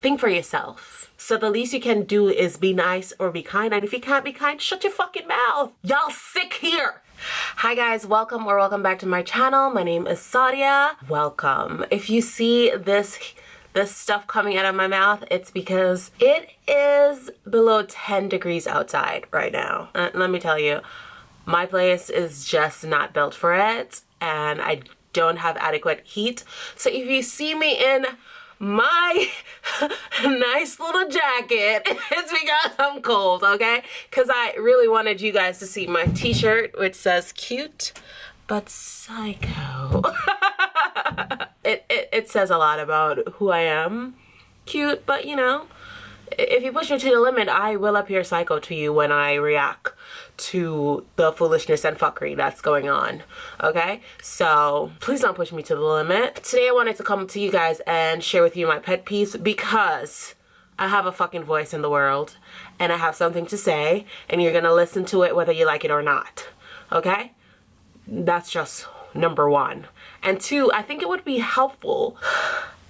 think for yourself. So the least you can do is be nice or be kind. And if you can't be kind, shut your fucking mouth. Y'all sick here. Hi guys, welcome or welcome back to my channel. My name is Sadia. Welcome. If you see this this stuff coming out of my mouth, it's because it is below 10 degrees outside right now. Uh, let me tell you, my place is just not built for it and I don't have adequate heat. So if you see me in my nice little jacket it's because I'm cold, okay? Because I really wanted you guys to see my t-shirt which says cute but psycho. it, it, it says a lot about who I am. Cute, but you know, if you push me to the limit, I will appear psycho to you when I react to the foolishness and fuckery that's going on okay? So please don't push me to the limit. Today i wanted to come to you guys and share with you my pet peeves because i have a fucking voice in the world and i have something to say and you're gonna listen to it whether you like it or not okay? That's just number one. And two i think it would be helpful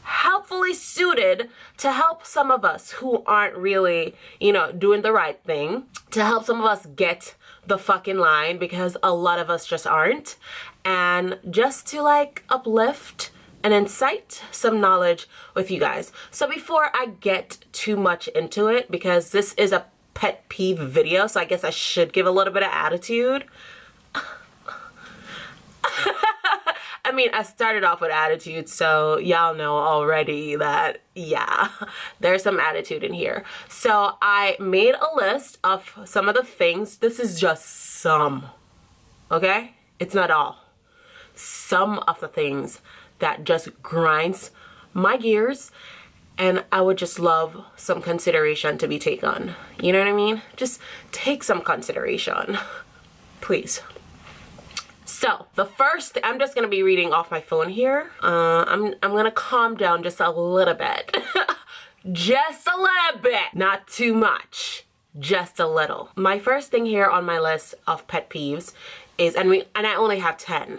helpfully suited to help some of us who aren't really, you know, doing the right thing, to help some of us get the fucking line because a lot of us just aren't, and just to like uplift and incite some knowledge with you guys. So before I get too much into it, because this is a pet peeve video, so I guess I should give a little bit of attitude. I mean, I started off with attitude, so y'all know already that, yeah, there's some attitude in here. So I made a list of some of the things. This is just some, okay? It's not all. Some of the things that just grinds my gears and I would just love some consideration to be taken. You know what I mean? Just take some consideration, please. So the first, I'm just gonna be reading off my phone here. Uh, I'm, I'm gonna calm down just a little bit. just a little bit, not too much, just a little. My first thing here on my list of pet peeves is, and we, and I only have 10,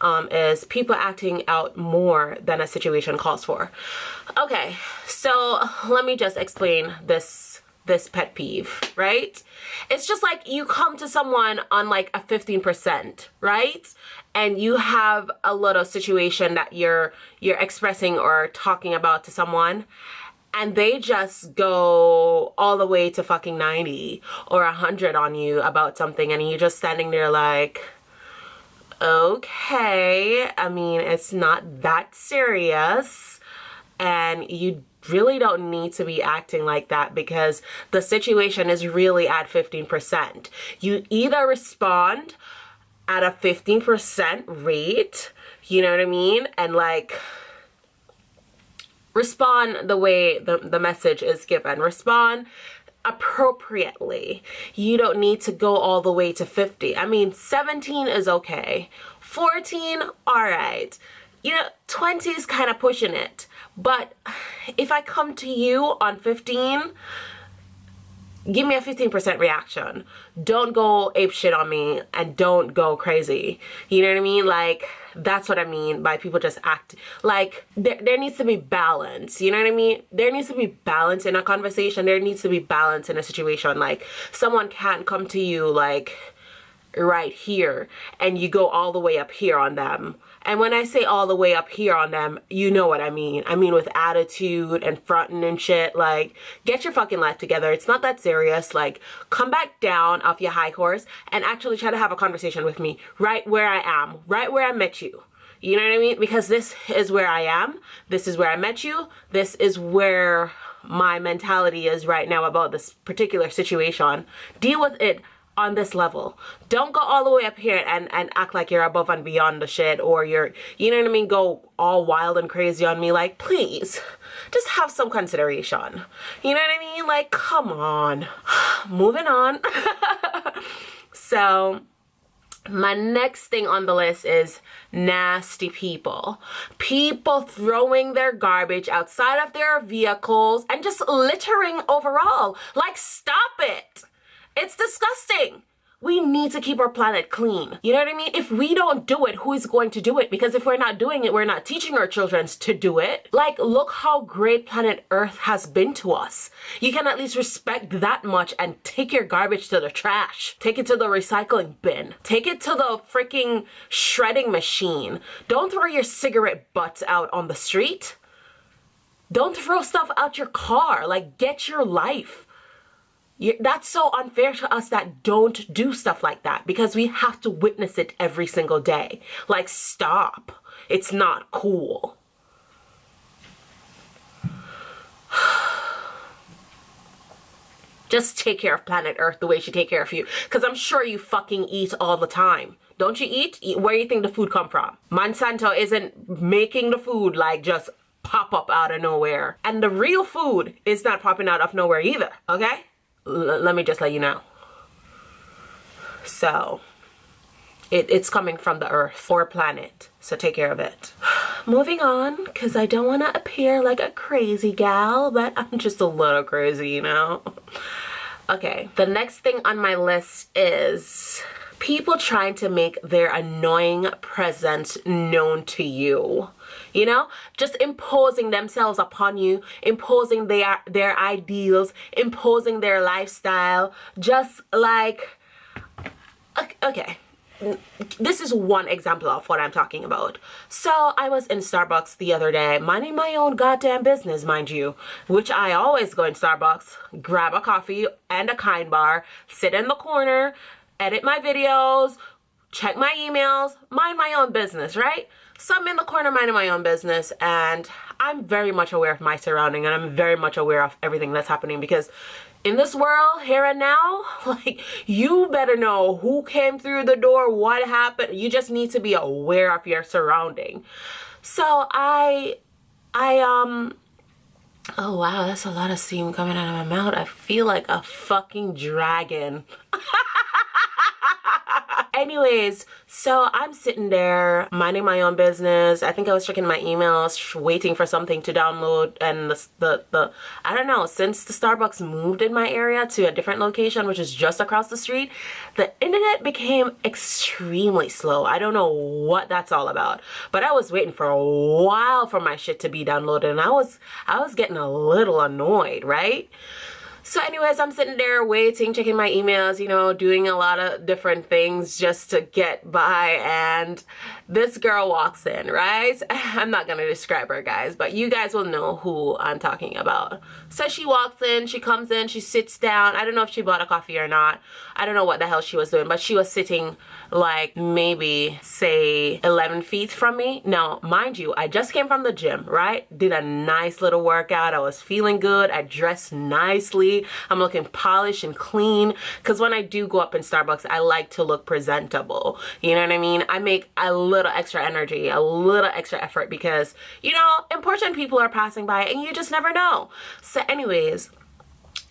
um, is people acting out more than a situation calls for. Okay, so let me just explain this this pet peeve, right? It's just like you come to someone on like a 15%, right? And you have a little situation that you're you're expressing or talking about to someone and they just go all the way to fucking 90 or 100 on you about something and you're just standing there like okay, I mean, it's not that serious and you really don't need to be acting like that because the situation is really at 15%. You either respond at a 15% rate, you know what I mean? And like respond the way the, the message is given. Respond appropriately. You don't need to go all the way to 50. I mean, 17 is okay. 14, all right. You know, 20 is kind of pushing it. But if I come to you on 15, give me a 15% reaction. Don't go ape shit on me and don't go crazy. You know what I mean? Like, that's what I mean by people just act like there, there needs to be balance. You know what I mean? There needs to be balance in a conversation. There needs to be balance in a situation. Like, someone can't come to you like right here and you go all the way up here on them and when I say all the way up here on them, you know what I mean. I mean with attitude and fronting and shit. Like, get your fucking life together. It's not that serious. Like, come back down off your high horse and actually try to have a conversation with me right where I am, right where I met you. You know what I mean? Because this is where I am. This is where I met you. This is where my mentality is right now about this particular situation. Deal with it on this level. Don't go all the way up here and, and act like you're above and beyond the shit or you're, you know what I mean, go all wild and crazy on me. Like, please, just have some consideration. You know what I mean? Like, come on. Moving on. so, my next thing on the list is nasty people. People throwing their garbage outside of their vehicles and just littering overall. Like, stop it. It's disgusting. we need to keep our planet clean. You know what I mean? If we don't do it, who is going to do it? Because if we're not doing it, we're not teaching our children to do it. Like, look how great planet Earth has been to us. You can at least respect that much and take your garbage to the trash. Take it to the recycling bin. Take it to the freaking shredding machine. Don't throw your cigarette butts out on the street. Don't throw stuff out your car. Like, get your life. That's so unfair to us that don't do stuff like that because we have to witness it every single day. Like, stop. It's not cool. Just take care of planet Earth the way she take care of you. Because I'm sure you fucking eat all the time. Don't you eat? Where do you think the food come from? Monsanto isn't making the food like just pop up out of nowhere. And the real food is not popping out of nowhere either, okay? Let me just let you know. So, it, it's coming from the earth or planet. So take care of it. Moving on, because I don't want to appear like a crazy gal, but I'm just a little crazy, you know? Okay, the next thing on my list is people trying to make their annoying presence known to you you know just imposing themselves upon you imposing their their ideals imposing their lifestyle just like okay this is one example of what I'm talking about. So I was in Starbucks the other day, minding my own goddamn business, mind you, which I always go in Starbucks, grab a coffee and a kind bar, sit in the corner, edit my videos, check my emails, mind my own business, right? So I'm in the corner minding my own business and I'm very much aware of my surrounding and I'm very much aware of everything that's happening because in this world here and now like you better know who came through the door what happened. You just need to be aware of your surrounding. So i i um oh wow that's a lot of steam coming out of my mouth. I feel like a fucking dragon anyways so i'm sitting there minding my own business. I think i was checking my emails waiting for something to download and the, the the i don't know since the starbucks moved in my area to a different location which is just across the street the internet became extremely slow. I don't know what that's all about but i was waiting for a while for my shit to be downloaded and i was i was getting a little annoyed right so anyways, I'm sitting there waiting, checking my emails, you know, doing a lot of different things just to get by. And this girl walks in, right? I'm not going to describe her, guys, but you guys will know who I'm talking about. So she walks in, she comes in, she sits down. I don't know if she bought a coffee or not. I don't know what the hell she was doing, but she was sitting like maybe say 11 feet from me. Now, mind you, I just came from the gym, right? Did a nice little workout. I was feeling good. I dressed nicely. I'm looking polished and clean because when I do go up in Starbucks, I like to look presentable. You know what I mean? I make a little extra energy, a little extra effort because, you know, important people are passing by and you just never know. So anyways,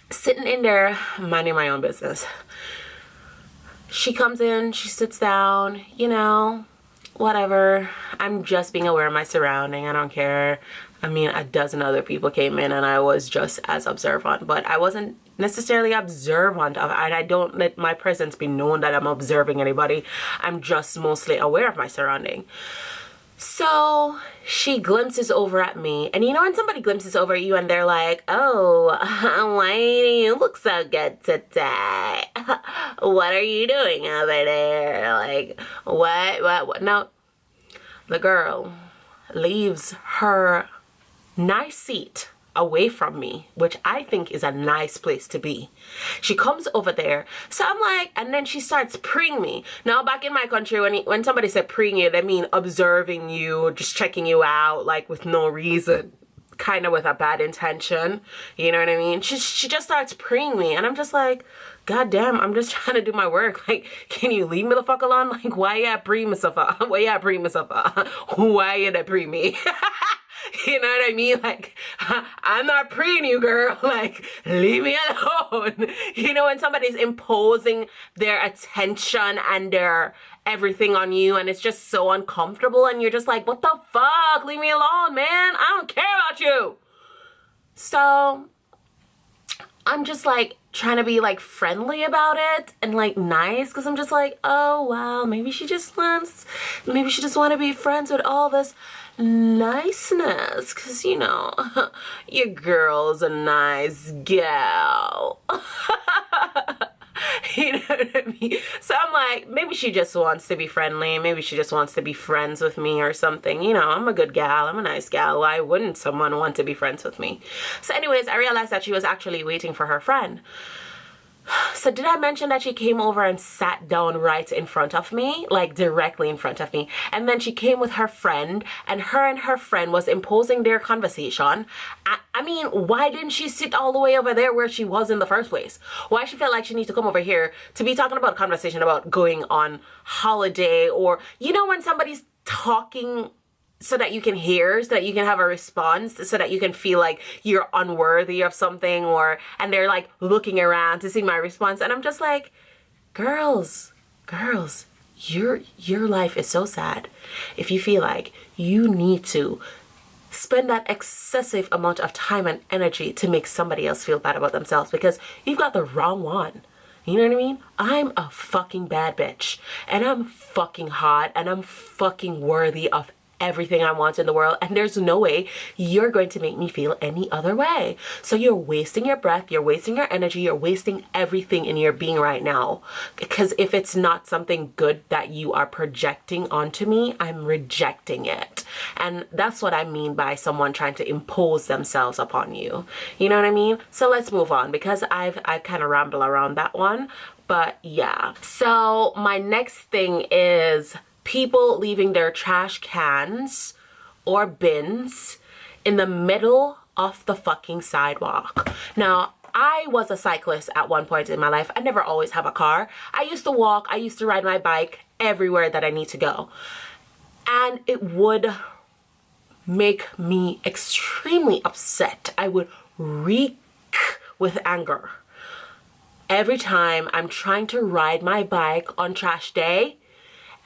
sitting in there minding my own business she comes in, she sits down, you know, whatever. I'm just being aware of my surrounding. I don't care. I mean, a dozen other people came in and I was just as observant, but I wasn't necessarily observant of and I don't let my presence be known that I'm observing anybody. I'm just mostly aware of my surrounding. So she glimpses over at me. And you know when somebody glimpses over at you and they're like, oh, why do you look so good today? what are you doing over there? Like, what, what, what? No, the girl leaves her nice seat away from me, which I think is a nice place to be. She comes over there. So I'm like, and then she starts preying me. Now back in my country, when, when somebody said preying you, they mean observing you, just checking you out, like with no reason kind of with a bad intention. You know what i mean? She, she just starts preying me and i'm just like god damn i'm just trying to do my work. Like can you leave me the fuck alone? Like why you at pre myself why you at pre myself why you at pre me You know what I mean? Like, I'm not preying you, girl. Like, leave me alone. You know, when somebody's imposing their attention and their everything on you and it's just so uncomfortable and you're just like, what the fuck? Leave me alone, man. I don't care about you. So, I'm just like, trying to be like friendly about it and like nice because I'm just like, oh well, maybe she just wants, maybe she just want to be friends with all this niceness because you know, your girl's a nice gal. you know what I mean? So I'm like, maybe she just wants to be friendly. Maybe she just wants to be friends with me or something. You know, I'm a good gal. I'm a nice gal. Why wouldn't someone want to be friends with me? So anyways, I realized that she was actually waiting for her friend. So did I mention that she came over and sat down right in front of me, like directly in front of me? And then she came with her friend and her and her friend was imposing their conversation. I, I mean, why didn't she sit all the way over there where she was in the first place? Why she felt like she needs to come over here to be talking about a conversation about going on holiday or, you know, when somebody's talking so that you can hear, so that you can have a response, so that you can feel like you're unworthy of something or, and they're like looking around to see my response. And I'm just like, girls, girls, your, your life is so sad. If you feel like you need to spend that excessive amount of time and energy to make somebody else feel bad about themselves because you've got the wrong one. You know what I mean? I'm a fucking bad bitch and I'm fucking hot and I'm fucking worthy of everything I want in the world and there's no way you're going to make me feel any other way. So you're wasting your breath, you're wasting your energy, you're wasting everything in your being right now. Because if it's not something good that you are projecting onto me, I'm rejecting it. And that's what I mean by someone trying to impose themselves upon you. You know what I mean? So let's move on because I've I've kind of rambled around that one. But yeah. So my next thing is people leaving their trash cans or bins in the middle of the fucking sidewalk. Now, I was a cyclist at one point in my life. I never always have a car. I used to walk, I used to ride my bike everywhere that I need to go. And it would make me extremely upset. I would reek with anger. Every time I'm trying to ride my bike on trash day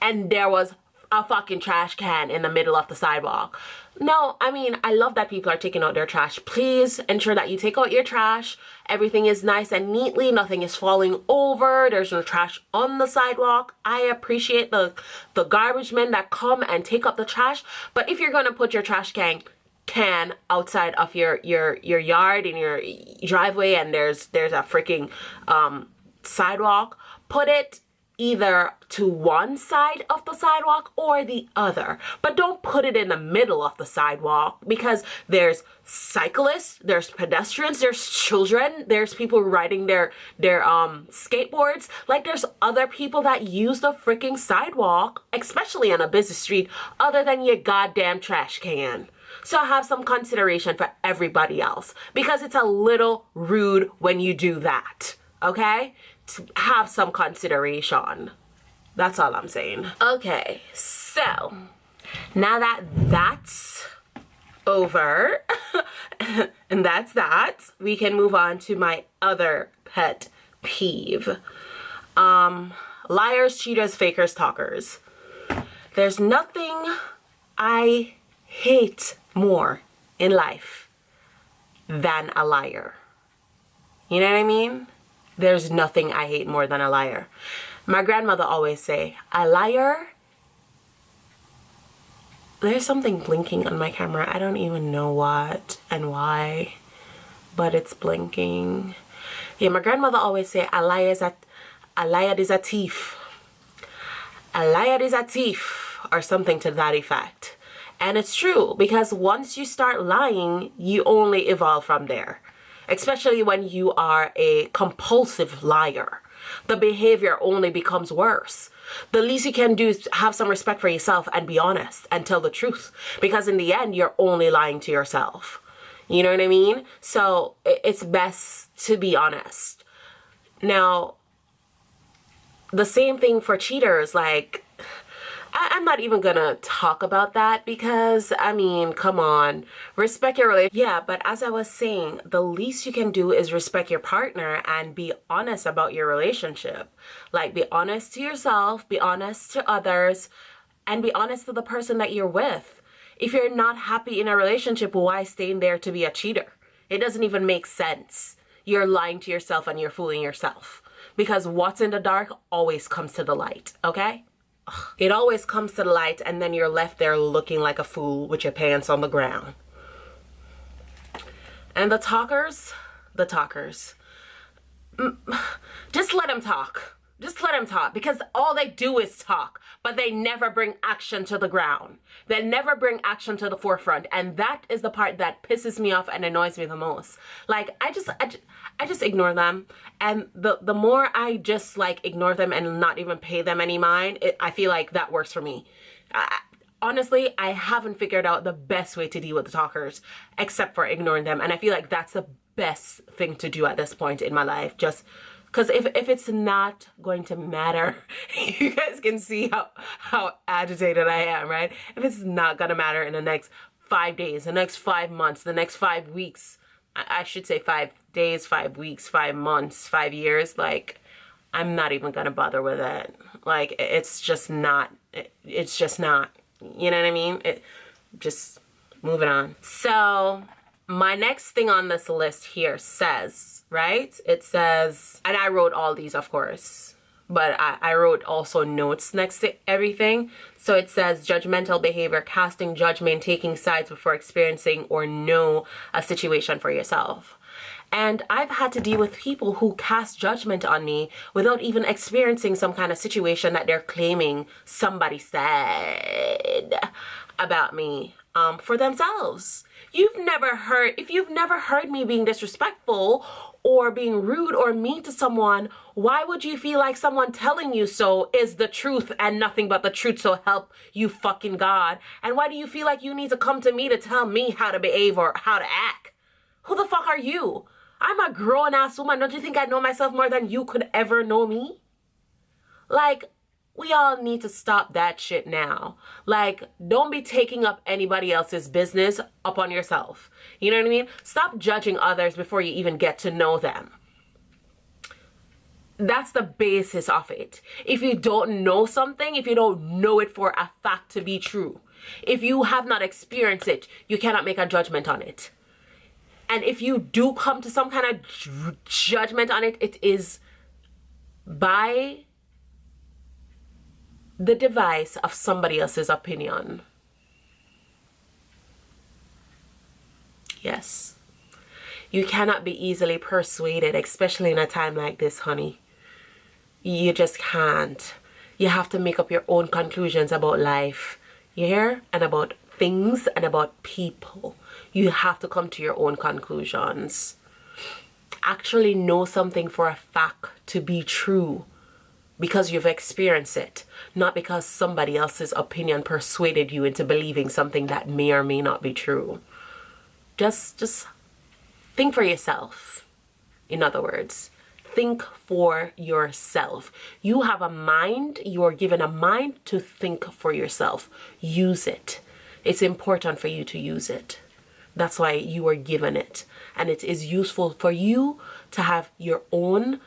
and there was a fucking trash can in the middle of the sidewalk. No, I mean, I love that people are taking out their trash. Please ensure that you take out your trash. Everything is nice and neatly. Nothing is falling over. There's no trash on the sidewalk. I appreciate the, the garbage men that come and take up the trash. But if you're going to put your trash can can outside of your your your yard in your driveway and there's there's a freaking um sidewalk put it either to one side of the sidewalk or the other. But don't put it in the middle of the sidewalk because there's cyclists, there's pedestrians, there's children, there's people riding their their um skateboards. Like there's other people that use the freaking sidewalk, especially on a busy street, other than your goddamn trash can. So have some consideration for everybody else because it's a little rude when you do that. Okay? Have some consideration. That's all I'm saying. Okay, so now that that's over and that's that, we can move on to my other pet peeve. Um, liars, cheaters, fakers, talkers. There's nothing I hate more in life than a liar. You know what I mean? There's nothing I hate more than a liar. My grandmother always say, a liar there's something blinking on my camera. I don't even know what and why, but it's blinking. Yeah, my grandmother always say a liar is a, a liar is a thief. A liar is a thief or something to that effect. And it's true because once you start lying, you only evolve from there especially when you are a compulsive liar. The behavior only becomes worse. The least you can do is have some respect for yourself and be honest and tell the truth because in the end, you're only lying to yourself. You know what I mean? So it's best to be honest. Now, the same thing for cheaters, like I, am not even gonna talk about that because I mean, come on, respect your relationship. Yeah, but as I was saying, the least you can do is respect your partner and be honest about your relationship. Like, be honest to yourself, be honest to others, and be honest to the person that you're with. If you're not happy in a relationship, why stay in there to be a cheater? It doesn't even make sense. you're lying to yourself and you're fooling yourself. Because what's in the dark always comes to the light, okay? It always comes to the light and then you're left there looking like a fool with your pants on the ground. And the talkers, the talkers, just let them talk just let them talk because all they do is talk, but they never bring action to the ground. They never bring action to the forefront. And that is the part that pisses me off and annoys me the most. Like, I just, I just, I just ignore them. And the, the more I just like ignore them and not even pay them any mind, it, I feel like that works for me. I, honestly, I haven't figured out the best way to deal with the talkers except for ignoring them. And I feel like that's the best thing to do at this point in my life. Just because if, if it's not going to matter you guys can see how how agitated I am right? If it's not gonna matter in the next five days the next five months the next five weeks I, I should say five days five weeks five months five years like I'm not even gonna bother with it. Like it's just not it, it's just not you know what I mean? It just moving on. So my next thing on this list here says, right? It says, and I wrote all these, of course, but I, I wrote also notes next to everything. So it says judgmental behavior, casting judgment, taking sides before experiencing or know a situation for yourself. And I've had to deal with people who cast judgment on me without even experiencing some kind of situation that they're claiming somebody said about me um, for themselves. You've never heard, if you've never heard me being disrespectful or being rude or mean to someone, why would you feel like someone telling you so is the truth and nothing but the truth so help you fucking God? And why do you feel like you need to come to me to tell me how to behave or how to act? Who the fuck are you? I'm a grown ass woman. Don't you think I know myself more than you could ever know me? Like, we all need to stop that shit now. Like, don't be taking up anybody else's business up on yourself. You know what I mean? Stop judging others before you even get to know them. That's the basis of it. If you don't know something, if you don't know it for a fact to be true, if you have not experienced it, you cannot make a judgment on it. And if you do come to some kind of judgment on it, it is by the device of somebody else's opinion. Yes. You cannot be easily persuaded, especially in a time like this, honey. You just can't. You have to make up your own conclusions about life. You hear? And about things and about people. You have to come to your own conclusions. Actually know something for a fact to be true because you've experienced it, not because somebody else's opinion persuaded you into believing something that may or may not be true. Just just think for yourself. In other words, think for yourself. You have a mind, you are given a mind to think for yourself. Use it. It's important for you to use it. That's why you are given it. And it is useful for you to have your own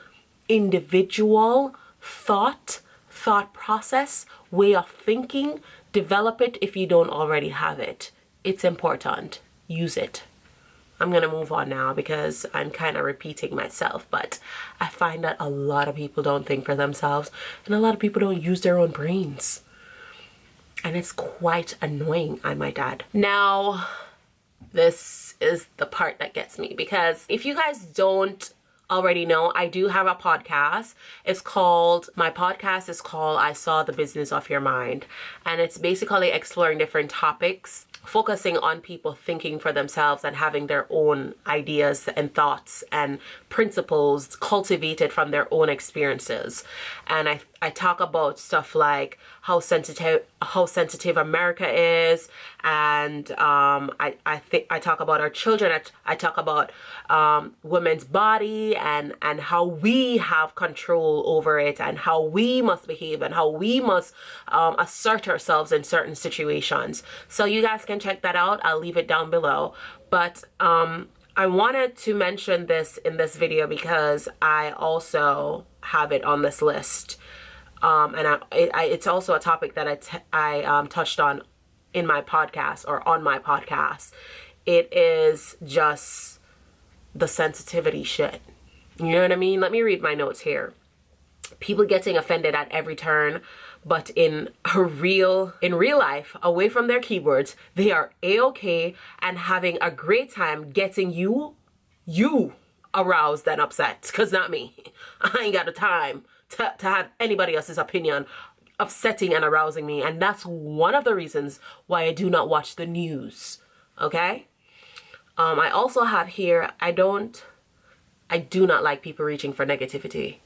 individual thought, thought process, way of thinking. Develop it if you don't already have it. It's important. Use it. I'm to move on now because I'm kind of repeating myself, but I find that a lot of people don't think for themselves and a lot of people don't use their own brains. And it's quite annoying, I might add. Now, this is the part that gets me because if you guys don't already know, I do have a podcast. It's called, my podcast is called I Saw the Business of Your Mind. And it's basically exploring different topics focusing on people thinking for themselves and having their own ideas and thoughts and principles cultivated from their own experiences. And I, I talk about stuff like how sensitive how sensitive America is and um, I, I think I talk about our children. I, I talk about um, women's body and and how we have control over it and how we must behave and how we must um, assert ourselves in certain situations. So you guys can check that out. I'll leave it down below. But um, I wanted to mention this in this video because I also have it on this list um, and I, I, it's also a topic that I, I um, touched on in my podcast or on my podcast. It is just the sensitivity shit. You know what I mean? Let me read my notes here. People getting offended at every turn, but in a real in real life, away from their keyboards, they are a-okay and having a great time getting you you aroused and upset. Cause not me. I ain't got the time to, to have anybody else's opinion upsetting and arousing me. And that's one of the reasons why I do not watch the news. Okay? Um, I also have here, I don't, I do not like people reaching for negativity.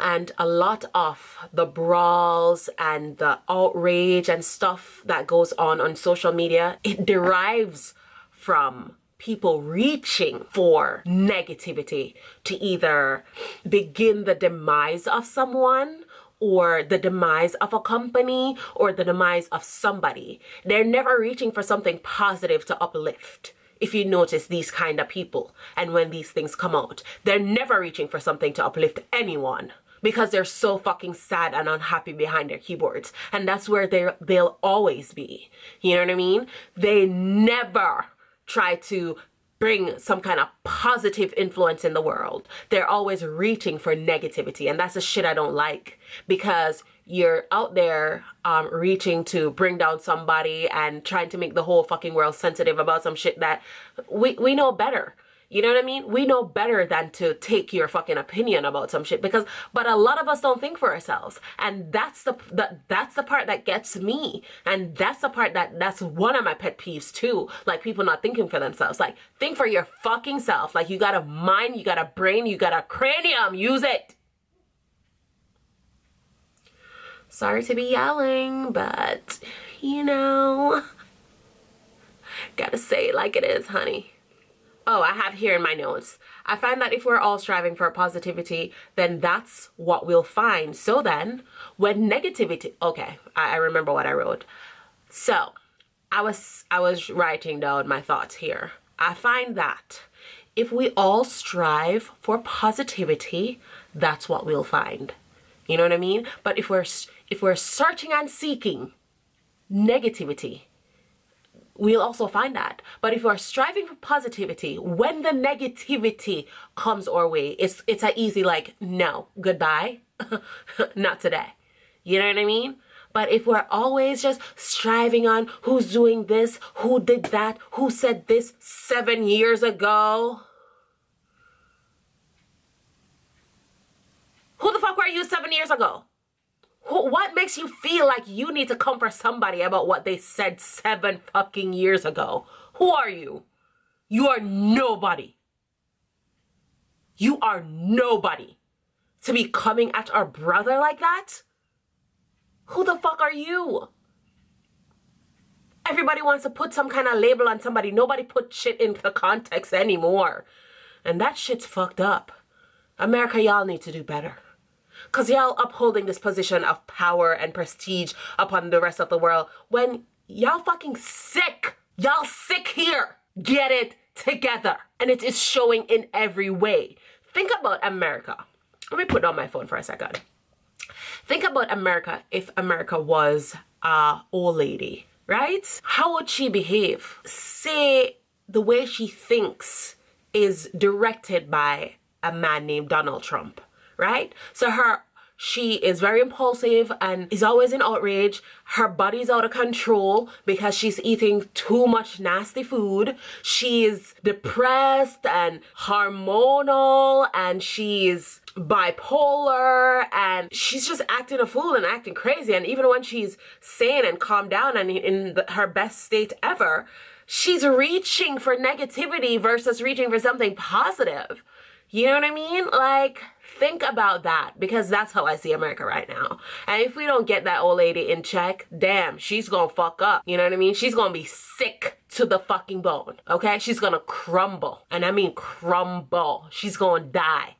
And a lot of the brawls and the outrage and stuff that goes on on social media, it derives from people reaching for negativity to either begin the demise of someone or the demise of a company or the demise of somebody. They're never reaching for something positive to uplift. If you notice these kind of people and when these things come out, they're never reaching for something to uplift anyone because they're so fucking sad and unhappy behind their keyboards. And that's where they they'll always be. You know what I mean? They never try to bring some kind of positive influence in the world. They're always reaching for negativity. And that's the shit I don't like because you're out there um, reaching to bring down somebody and trying to make the whole fucking world sensitive about some shit that we, we know better. You know what I mean? We know better than to take your fucking opinion about some shit because but a lot of us don't think for ourselves. And that's the, the that's the part that gets me. And that's the part that that's one of my pet peeves too. Like people not thinking for themselves. Like think for your fucking self. Like you got a mind, you got a brain, you got a cranium. Use it. Sorry to be yelling, but you know, gotta say it like it is, honey. Oh, I have here in my notes. I find that if we're all striving for positivity, then that's what we'll find. So then, when negativity, okay, I, I remember what I wrote. So, I was I was writing down my thoughts here. I find that if we all strive for positivity, that's what we'll find. You know what I mean? But if we're if we're searching and seeking negativity, we'll also find that. But if we're striving for positivity, when the negativity comes our way, it's it's an easy like, no, goodbye, not today. You know what I mean? But if we're always just striving on who's doing this, who did that, who said this seven years ago, who the fuck were you seven years ago? What makes you feel like you need to comfort somebody about what they said seven fucking years ago? Who are you? You are nobody. You are nobody. To be coming at our brother like that? Who the fuck are you? Everybody wants to put some kind of label on somebody. Nobody put shit into the context anymore. And that shit's fucked up. America, y'all need to do better y'all upholding this position of power and prestige upon the rest of the world when y'all fucking sick. Y'all sick here. Get it together. And it is showing in every way. Think about America. Let me put down my phone for a second. Think about America if America was a old lady, right? How would she behave? Say the way she thinks is directed by a man named Donald Trump right? So her she is very impulsive and is always in outrage. Her body's out of control because she's eating too much nasty food. She's depressed and hormonal and she's bipolar and she's just acting a fool and acting crazy. And even when she's sane and calmed down and in the, her best state ever, she's reaching for negativity versus reaching for something positive. You know what I mean? Like, think about that because that's how I see America right now. And if we don't get that old lady in check, damn, she's gonna fuck up. You know what I mean? She's gonna be sick to the fucking bone. Okay? She's gonna crumble. And I mean crumble. She's gonna die.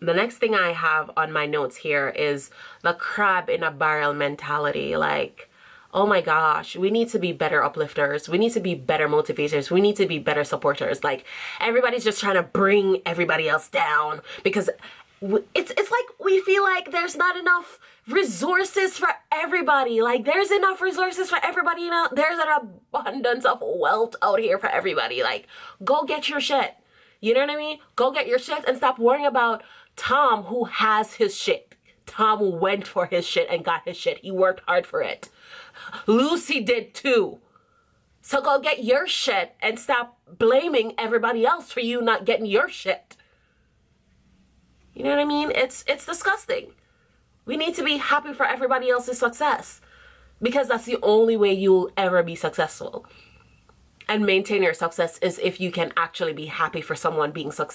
The next thing I have on my notes here is the crab in a barrel mentality. Like, oh my gosh, we need to be better uplifters. We need to be better motivators. We need to be better supporters. Like everybody's just trying to bring everybody else down because it's it's like we feel like there's not enough resources for everybody. Like there's enough resources for everybody. You know, there's an abundance of wealth out here for everybody. Like go get your shit. You know what I mean? Go get your shit and stop worrying about Tom who has his shit. Tom went for his shit and got his shit. He worked hard for it. Lucy did too. So go get your shit and stop blaming everybody else for you not getting your shit. You know what I mean? It's it's disgusting. We need to be happy for everybody else's success because that's the only way you'll ever be successful and maintain your success is if you can actually be happy for someone being su-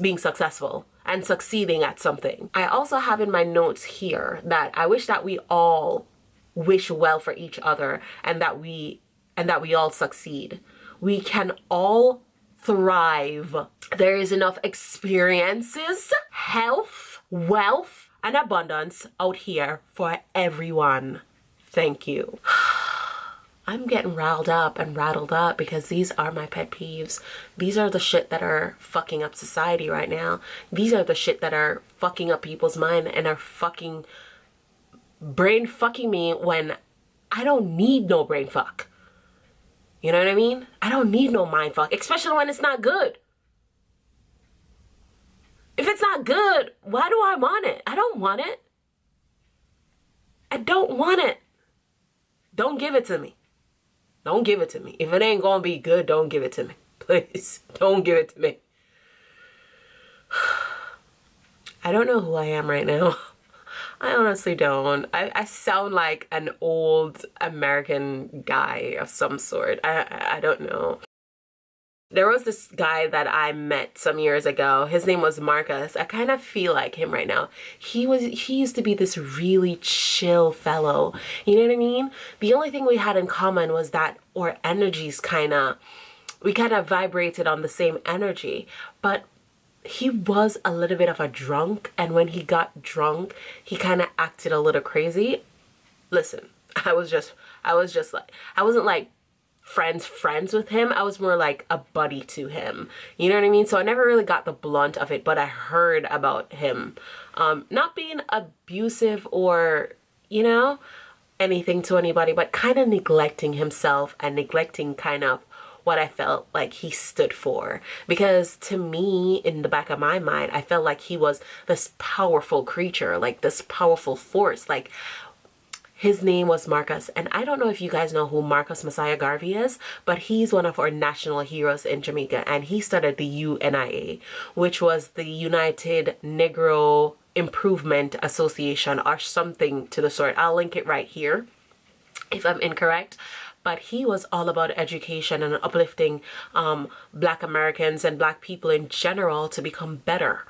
being successful and succeeding at something. I also have in my notes here that I wish that we all wish well for each other and that we and that we all succeed. We can all thrive. There is enough experiences, health, wealth, and abundance out here for everyone. Thank you. I'm getting riled up and rattled up because these are my pet peeves. These are the shit that are fucking up society right now. These are the shit that are fucking up people's mind and are fucking brain fucking me when I don't need no brain fuck. You know what I mean? I don't need no mind fuck, especially when it's not good. If it's not good, why do I want it? I don't want it. I don't want it. Don't give it to me. Don't give it to me. If it ain't gonna be good, don't give it to me. Please, don't give it to me. I don't know who I am right now. I honestly don't. I, I sound like an old American guy of some sort. I, I, don't know. There was this guy that I met some years ago. His name was Marcus. I kind of feel like him right now. He was he used to be this really chill fellow. You know what I mean? The only thing we had in common was that our energies kind of we kind of vibrated on the same energy. But he was a little bit of a drunk and when he got drunk, he kind of acted a little crazy. Listen, I was just I was just like I wasn't like friends friends with him. I was more like a buddy to him. You know what i mean? So i never really got the blunt of it but i heard about him. Um not being abusive or you know anything to anybody but kind of neglecting himself and neglecting kind of what I felt like he stood for. Because to me, in the back of my mind, I felt like he was this powerful creature, like this powerful force. Like his name was Marcus. And I don't know if you guys know who Marcus Mosiah Garvey is, but he's one of our national heroes in Jamaica. And he started the UNIA, which was the United Negro Improvement Association or something to the sort. I'll link it right here if I'm incorrect but he was all about education and uplifting um, black Americans and black people in general to become better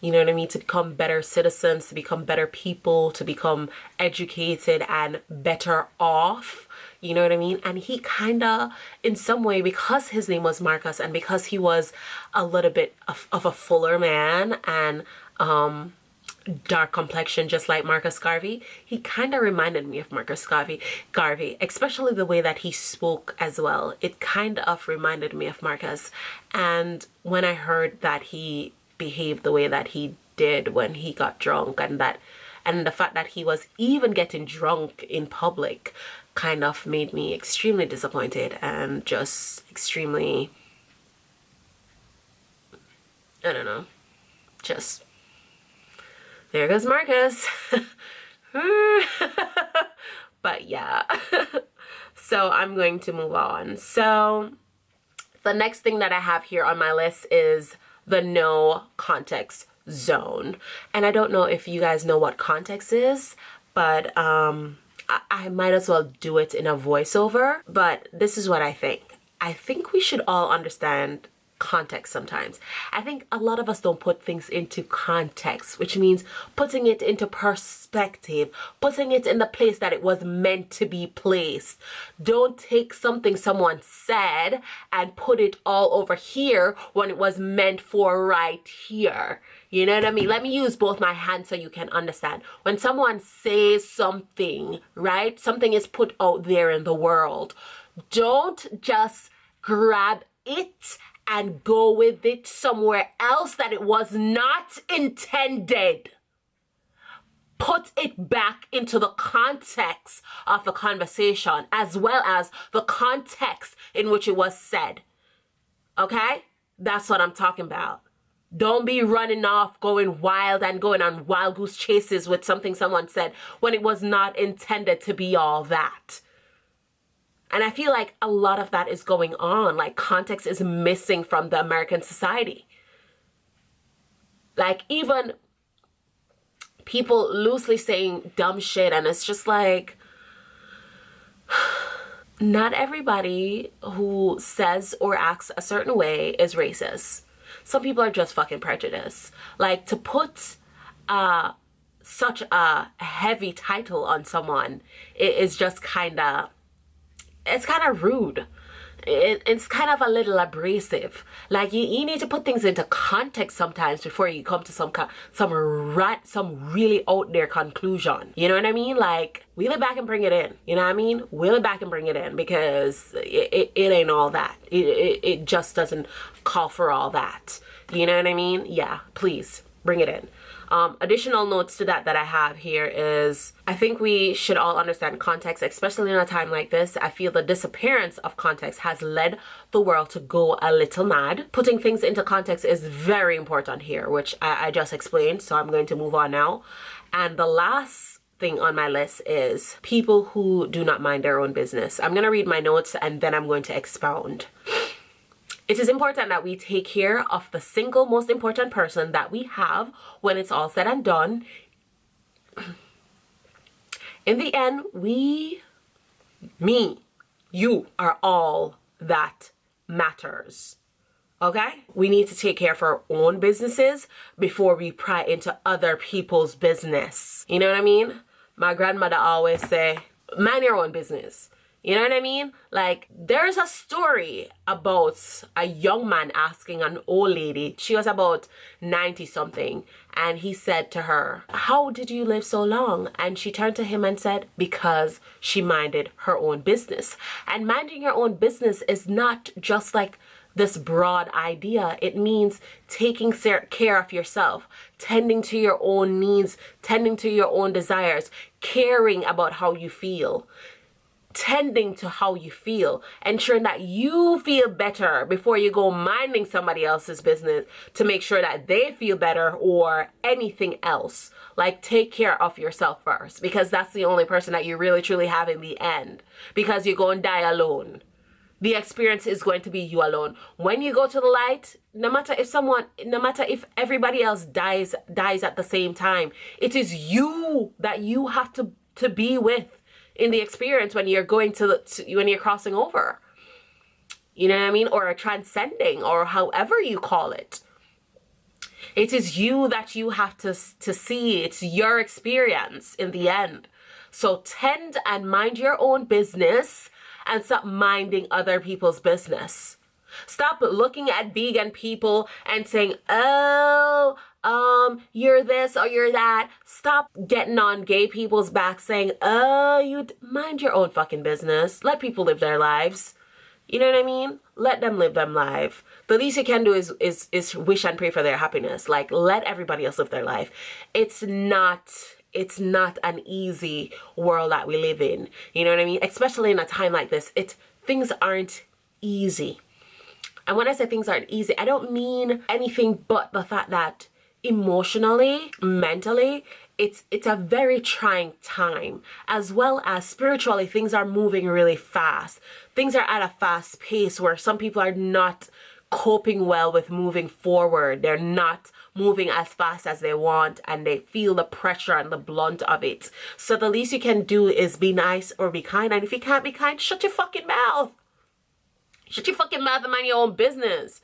you know what I mean, to become better citizens, to become better people, to become educated and better off. You know what I mean? And he kind of, in some way, because his name was Marcus and because he was a little bit of, of a fuller man and um, dark complexion just like Marcus Garvey, he kind of reminded me of Marcus Garvey, Garvey, especially the way that he spoke as well. It kind of reminded me of Marcus. And when I heard that he behaved the way that he did when he got drunk and that and the fact that he was even getting drunk in public kind of made me extremely disappointed and just extremely I don't know just there goes Marcus but yeah so I'm going to move on so the next thing that I have here on my list is the no context zone. And I don't know if you guys know what context is, but um, I, I might as well do it in a voiceover. But this is what I think. I think we should all understand context sometimes. I think a lot of us don't put things into context, which means putting it into perspective, putting it in the place that it was meant to be placed. Don't take something someone said and put it all over here when it was meant for right here. You know what I mean? Let me use both my hands so you can understand. When someone says something, right? Something is put out there in the world. Don't just grab it and go with it somewhere else that it was not intended. put it back into the context of the conversation as well as the context in which it was said. Okay? That's what I'm talking about. Don't be running off, going wild and going on wild goose chases with something someone said when it was not intended to be all that. And I feel like a lot of that is going on. Like context is missing from the American society. Like even people loosely saying dumb shit and it's just like not everybody who says or acts a certain way is racist. Some people are just fucking prejudiced. Like to put uh such a heavy title on someone it is just kind of it's kind of rude it, it's kind of a little abrasive. Like you, you need to put things into context sometimes before you come to some some rat some really out there conclusion. You know what I mean? Like wheel it back and bring it in. You know what I mean? Wheel it back and bring it in because it, it, it ain't all that. It, it, it just doesn't call for all that. You know what I mean? Yeah, please bring it in. Um, additional notes to that that I have here is I think we should all understand context, especially in a time like this. I feel the disappearance of context has led the world to go a little mad. Putting things into context is very important here, which I, I just explained. So I'm going to move on now. And the last thing on my list is people who do not mind their own business. I'm going to read my notes and then I'm going to expound. It is important that we take care of the single most important person that we have when it's all said and done. In the end, we, me, you are all that matters. Okay? We need to take care of our own businesses before we pry into other people's business. You know what I mean? My grandmother always say, mind your own business. You know what I mean? Like, there's a story about a young man asking an old lady, she was about 90 something, and he said to her, How did you live so long? And she turned to him and said, Because she minded her own business. And minding your own business is not just like this broad idea. It means taking care of yourself, tending to your own needs, tending to your own desires, caring about how you feel tending to how you feel, ensuring that you feel better before you go minding somebody else's business to make sure that they feel better or anything else. Like take care of yourself first because that's the only person that you really truly have in the end because you're going to die alone. The experience is going to be you alone. When you go to the light, no matter if someone, no matter if everybody else dies, dies at the same time, it is you that you have to, to be with in the experience when you're going to, to when you're crossing over. You know what I mean? Or transcending or however you call it. It is you that you have to, to see. It's your experience in the end. So tend and mind your own business and stop minding other people's business. Stop looking at vegan people and saying, oh, um, you're this or you're that. Stop getting on gay people's back saying, oh, you mind your own fucking business. Let people live their lives. You know what I mean? Let them live them life. The least you can do is is is wish and pray for their happiness. Like let everybody else live their life. It's not it's not an easy world that we live in. You know what I mean? Especially in a time like this. It's things aren't easy. And when I say things aren't easy, I don't mean anything but the fact that emotionally, mentally, it's it's a very trying time as well as spiritually things are moving really fast. Things are at a fast pace where some people are not coping well with moving forward. They're not moving as fast as they want and they feel the pressure and the blunt of it. So the least you can do is be nice or be kind and if you can't be kind shut your fucking mouth. Shut your fucking mouth and mind your own business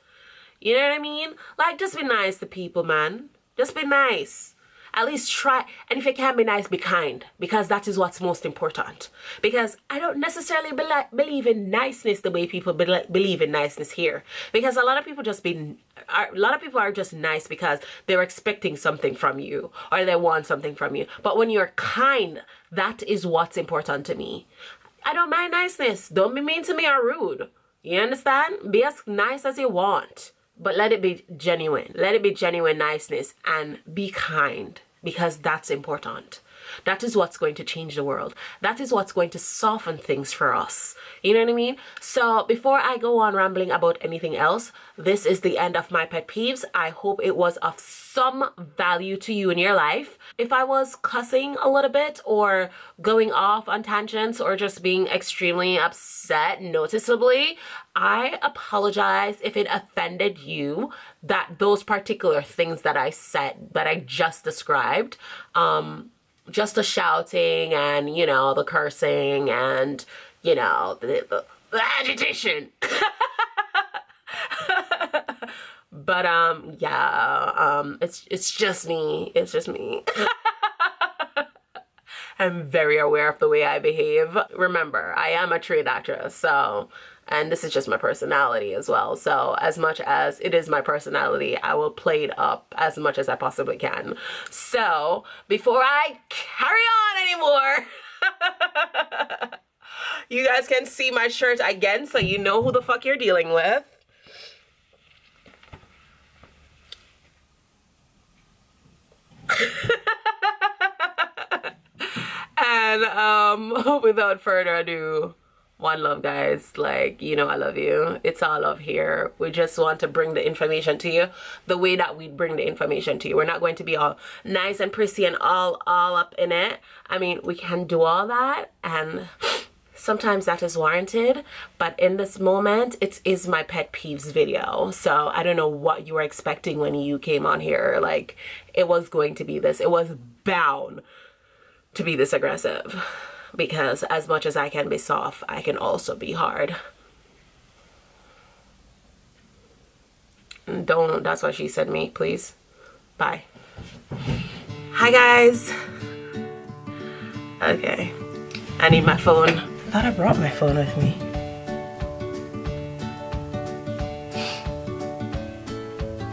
you know what I mean? Like, just be nice to people, man. Just be nice. At least try. And if you can't be nice, be kind. Because that is what's most important. Because I don't necessarily be believe in niceness the way people be believe in niceness here. Because a lot of people just be, a lot of people are just nice because they're expecting something from you. Or they want something from you. But when you're kind, that is what's important to me. I don't mind niceness. Don't be mean to me or rude. You understand? Be as nice as you want but let it be genuine. Let it be genuine niceness and be kind because that's important That is what's going to change the world. That is what's going to soften things for us. You know what I mean? So before I go on rambling about anything else, this is the end of my pet peeves. I hope it was of some value to you in your life. If I was cussing a little bit or going off on tangents or just being extremely upset noticeably, I apologize if it offended you that those particular things that I said, that I just described, um, just the shouting and, you know, the cursing and, you know, the, the, the agitation. but um yeah um it's it's just me. It's just me. I'm very aware of the way i behave. Remember i am a trained actress so and this is just my personality as well. So as much as it is my personality i will play it up as much as i possibly can. So before i carry on anymore you guys can see my shirt again so you know who the fuck you're dealing with. And um without further ado one love guys. Like you know i love you. It's all love here. We just want to bring the information to you the way that we bring the information to you. We're not going to be all nice and prissy and all all up in it. I mean we can do all that and sometimes that is warranted but in this moment it is my pet peeves video. So i don't know what you were expecting when you came on here. Like it was going to be this. It was bound to be this aggressive because as much as I can be soft, I can also be hard. Don't, that's what she said me, please. Bye. Hi guys. Okay, I need my phone. I thought I brought my phone with me.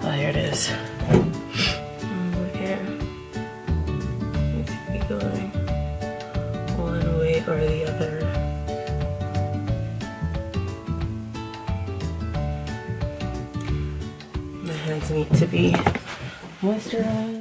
Oh, here it is. Need to be moisturized.